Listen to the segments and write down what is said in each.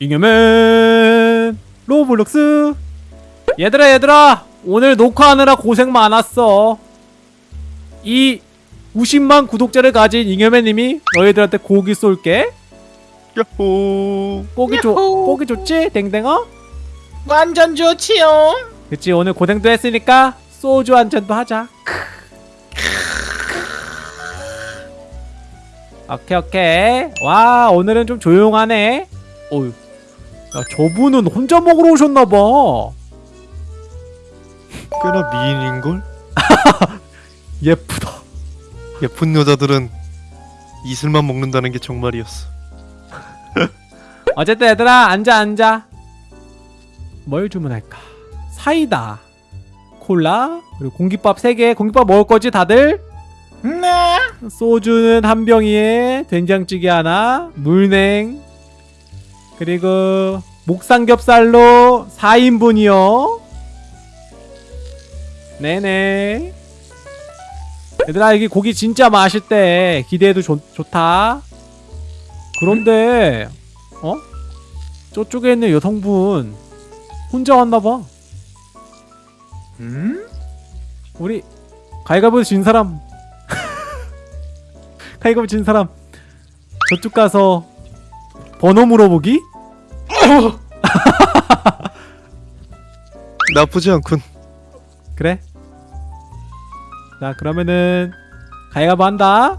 잉여맨 로블록스. 얘들아 얘들아 오늘 녹화하느라 고생 많았어. 이 90만 구독자를 가진 잉여맨님이 너희들한테 고기 쏠게. 야호. 고기 좋 야호. 고기 좋지? 댕댕아? 완전 좋지요. 그치 오늘 고생도 했으니까 소주 한 잔도 하자. 오케이 오케이. 와 오늘은 좀 조용하네. 어휴 야 저분은 혼자 먹으러 오셨나봐. 꽤나 미인인걸? 예쁘다. 예쁜 여자들은 이슬만 먹는다는 게 정말이었어. 어쨌든 얘들아 앉아 앉아. 뭘 주문할까? 사이다 콜라 그리고 공깃밥 3개. 공깃밥 먹을 거지 다들? 네. 소주는 한 병이에 된장찌개 하나 물냉 그리고 목삼겹살로 4인분이요. 네네. 얘들아 여기 고기 진짜 맛있대 기대해도 좋, 좋다. 그런데 어? 저쪽에 있는 여성분 혼자 왔나봐. 음? 우리 가위가위보 진 사람. 가위가위보 진 사람. 저쪽 가서 번호 물어보기? 나쁘지 않군 그래 자 그러면은 가위바위보 한다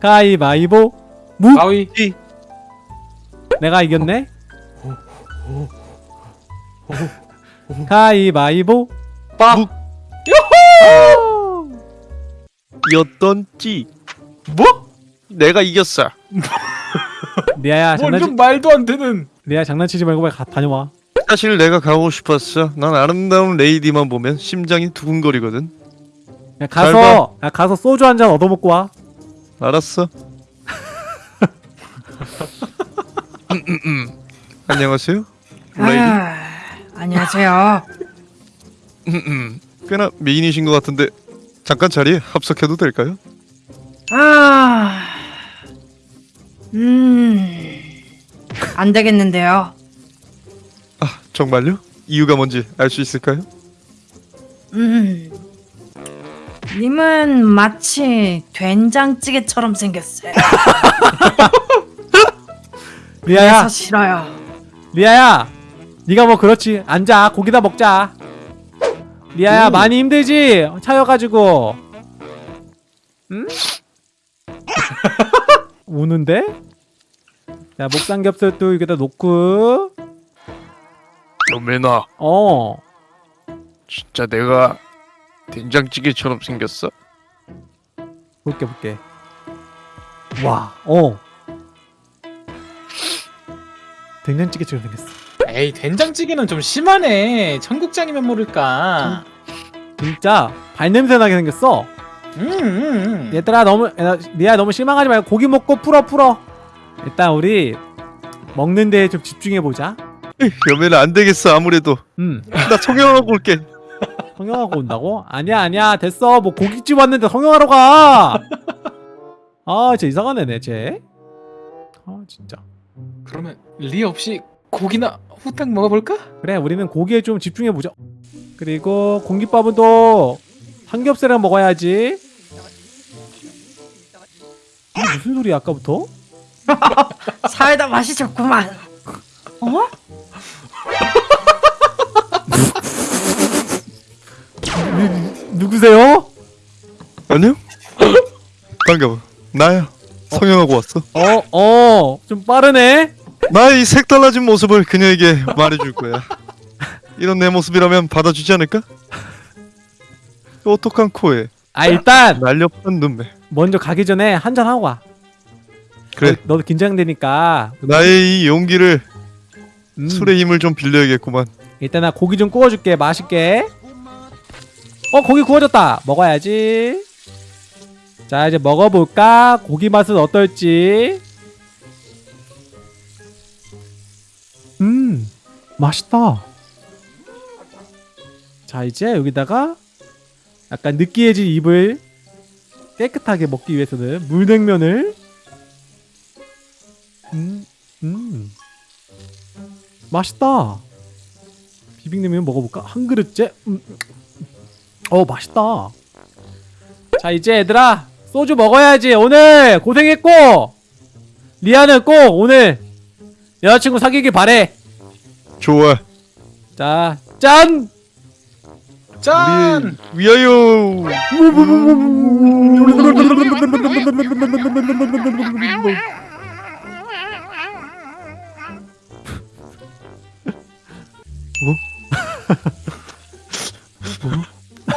가위바위보 무 가위. 내가 이겼네 가위바위보 빠. 묵. 였던지 뭐? 내가 이겼어 리아야 뭐 장난치 이런 말도 안 되는. 리아 장난치지 말고 빨리 가, 다녀와 사실 내가 가고 싶었어 난 아름다운 레이디만 보면 심장이 두근거리거든 야, 가서 야, 가서 소주 한 잔 얻어먹고 와 알았어 음, 음, 음. 안녕하세요 레이디 아, 안녕하세요. 꽤나 미인이신 것 같은데 잠깐 자리에 합석해도 될까요? 아, 안 되겠는데요. 아 정말요? 이유가 뭔지 알 수 있을까요? 음, 님은 마치 된장찌개처럼 생겼어요. 리아야 그래서 싫어요. 리아야 네가 뭐 그렇지 앉아 고기다 먹자 리아야 오. 많이 힘들지 차여가지고 응? 우는데? 자 목삼겹살도 여기다 놓고 여매나 어 진짜 내가 된장찌개처럼 생겼어? 볼게 볼게 와 어 된장찌개처럼 생겼어 에이 된장찌개는 좀 심하네. 청국장이면 모를까. 진짜 발냄새 나게 생겼어 음. 음. 얘들아 너무 야, 리아 너무 실망하지 말고 고기 먹고 풀어 풀어 일단 우리 먹는 데에 좀 집중해 보자 여매는 안 되겠어 아무래도 음 나 성형하고 올게 성형하고 온다고? 아니야 아니야 됐어 뭐 고깃집 왔는데 성형하러 가! 아 진짜 이상한 애네 쟤. 아 진짜. 그러면 리 없이 고기나 후딱 먹어볼까? 그래 우리는 고기에 좀 집중해 보자. 그리고 공깃밥은 또 삼겹살이랑 먹어야지. 무슨 소리야 아까부터? 사이다 맛이 좋구만. 어? 누 구세요? 안녕? 반가워 나야 성형하고 왔어 어 어 좀 빠르네. 나의 이 색달라진 모습을 그녀에게 말해줄 거야 이런 내 모습이라면 받아주지 않을까? 오똑한 코에 아 일단 날렵한 눈매 먼저 가기 전에 한잔 하고 와. 그래. 너, 너도 긴장되니까. 나의 이 용기를 음. 술의 힘을 좀 빌려야겠구만. 일단 나 고기 좀 구워줄게 맛있게. 어 고기 구워졌다. 먹어야지. 자 이제 먹어볼까? 고기 맛은 어떨지. 음 맛있다. 자 이제 여기다가 약간 느끼해진 입을 깨끗하게 먹기 위해서는 물냉면을 음, 음. 맛있다. 비빔냉면 먹어볼까? 한 그릇째. 음. 어 맛있다. 자 이제 얘들아 소주 먹어야지. 오늘 고생했고 리아는 꼭 오늘 여자친구 사귀길 바래. 좋아. 자 짠. 짠! 위, 위하여.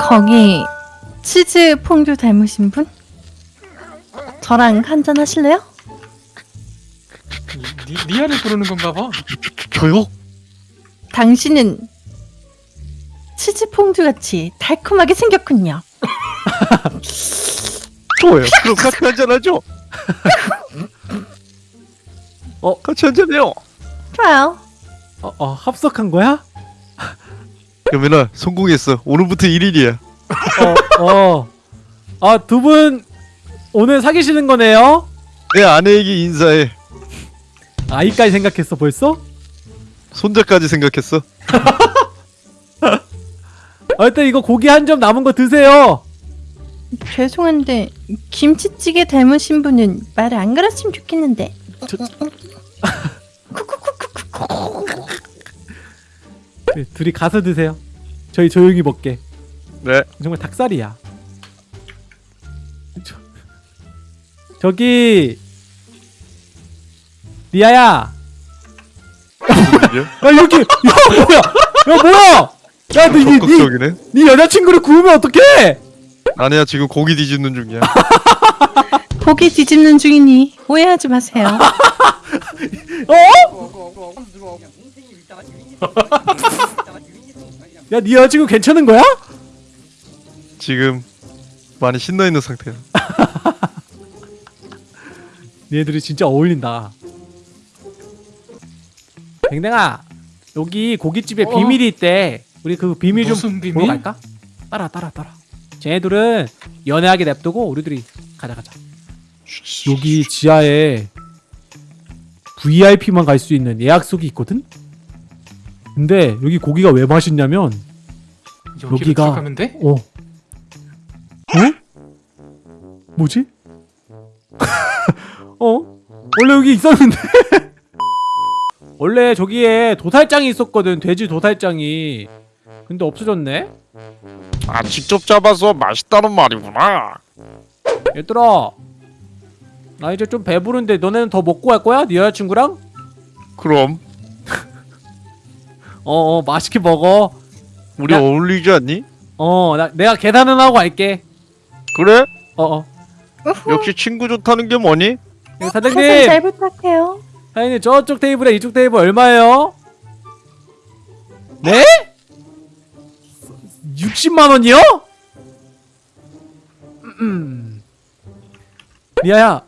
거기 치즈 퐁듀 닮으신 분? 저랑 한잔 하실래요? 리, 리아를 부르는 건가 봐. 저요? 당신은 치즈 퐁듀 같이 달콤하게 생겼군요. 좋아요. 그럼 같이 한잔하죠. 어? 같이 한잔해요. 좋아요. 어, 어 합석한 거야? 여민아 성공했어. 오늘부터 1일이야. 어 어. 아 두 분 오늘 사귀시는 거네요? 내 아내에게 인사해. 아이까지 생각했어 벌써? 손자까지 생각했어. 어쨌든 이거 고기 한 점 남은 거 드세요. 죄송한데 김치찌개 닮으신 분은 말을 안 걸었으면 좋겠는데. 네, 둘이 가서 드세요. 저희 조용히 먹게. 네. 정말 닭살이야. 저, 저기 리아야. 야 여기 야 뭐야? 야 뭐야? 야너니 니, 적극적이네. 니 여자친구를 구우면 어떡해? 아내야 지금 고기 뒤집는 중이야. 고기 뒤집는 중이니 오해하지 마세요. 어? 야, 네 여자친구 괜찮은 거야? 지금 많이 신나 있는 상태야. 얘들이 진짜 어울린다. 댕댕아, 여기 고깃집에 어? 비밀이 있대. 우리 그 비밀 좀 비밀? 보러 갈까? 따라, 따라, 따라. 쟤네들은 연애하게 냅두고 우리들이 가자, 가자. 여기 지하에 VIP만 갈 수 있는 예약석이 있거든? 근데 여기 고기가 왜 맛있냐면 여기가- 들어가면 돼? 어. 어? 뭐지? 어? 원래 여기 있었는데? 원래 저기에 도살장이 있었거든. 돼지 도살장이. 근데 없어졌네? 아 직접 잡아서 맛있다는 말이구나. 얘들아. 나 이제 좀 배부른데 너네는 더 먹고 갈 거야? 네 여자친구랑? 그럼 어 어 맛있게 먹어. 우리 야. 어울리지 않니? 어 나, 내가 계산은 하고 갈게. 그래? 어어. 역시 친구 좋다는 게 뭐니? 네, 계산 사장님. 잘 부탁해요. 사장님 저쪽 테이블에 이쪽 테이블 얼마예요? 네? 60만 원이요? 음. 리아야.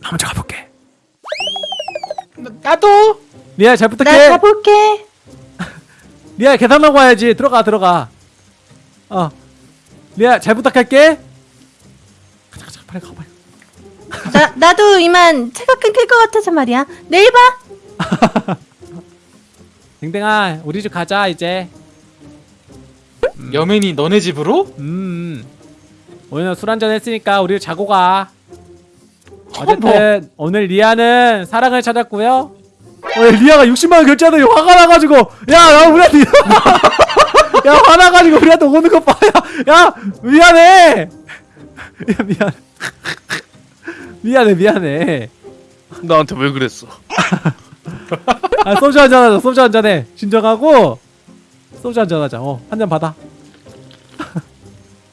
나 먼저 가볼게. 나, 나도! 리아야 잘나 부탁해. 가볼게. 리아야 계산하고 와야지. 들어가 들어가. 어. 리아 잘 부탁할게. 가자 가자 빨리 가 빨리. 나 나도 이만 차가 끊길 것 같아서 말이야. 내일 봐. 댕댕아 우리 집 가자 이제. 여맨이 너네 집으로? 음. 오늘 술 한잔 했으니까 우리 자고 가. 어, 어쨌든 오늘 리아는 사랑을 찾았고요. 어, 리아가 60만 원 결제하더니 화가 나가지고 야, 야 우리한테 야 화나가지고 우리한테 오는 거 봐. 야, 야 미안해. 야 미안. 미안해 미안해. 나한테 왜 그랬어? 아 소주 한잔 하자. 소주 한잔 해. 진정하고 소주 한잔 하자. 어, 한 잔 받아.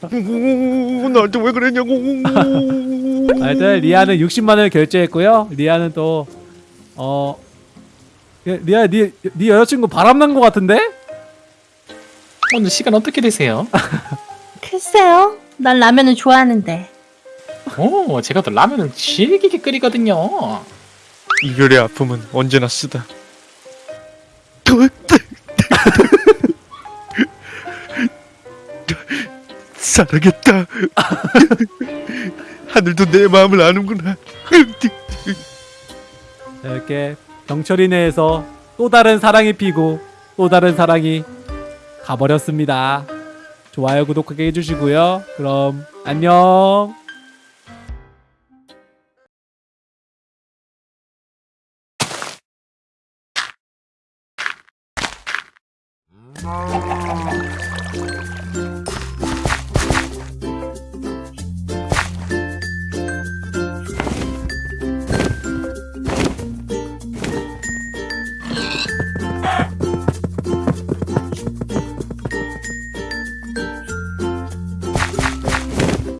나한테 왜 그랬냐고. 하여튼 리아는 60만 원을 결제했고요. 리아는 또 어. 리아 니, 니 여자친구 바람난 거 같은데? 오늘 시간 어떻게 되세요? 글쎄요. 난 라면을 좋아하는데. 오, 제가 또 라면을 질기게 끓이거든요. 이별의 아픔은 언제나 쓰다. 사랑했다. 하늘도 내 마음을 아는구나. 자, 이렇게 경철이네에서 또 다른 사랑이 피고 또 다른 사랑이 가버렸습니다. 좋아요 구독하게 해주시고요. 그럼 안녕.